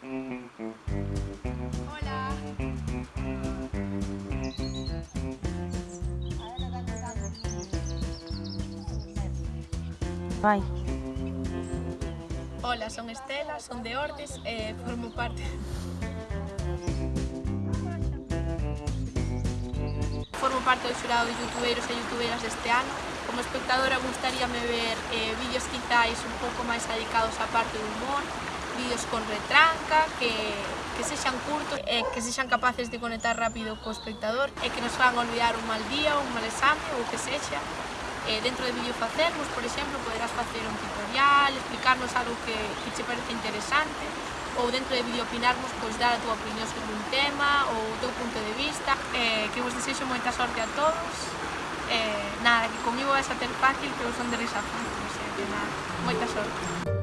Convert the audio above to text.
Hola. Vai. Hola, son Estela, son de Ordes e formo parte Formo parte do xurado de youtubeiros e youtuberas deste ano. Como espectadora gustaríame ver eh, vídeos quizáis un pouco máis dedicados á parte do humor, vídeos con retranca, que, que sexan curtos, e que sexan capaces de conectar rápido co espectador e que nos fan olvidar un mal día, un mal exame ou que sexa. Eh, dentro de vídeo facermos, por exemplo, poderás facer un tutorial, explicarnos algo que, que che parece interesante ou dentro de vídeo opinarmos, pois dar a túa opinión sobre un tema ou o teu punto de vista. Eh, que vos desexo moita sorte a todos. Eh, nada, que comigo vais a ter fácil, que vos son de risa fácil, o sea, que nada, moita sorte.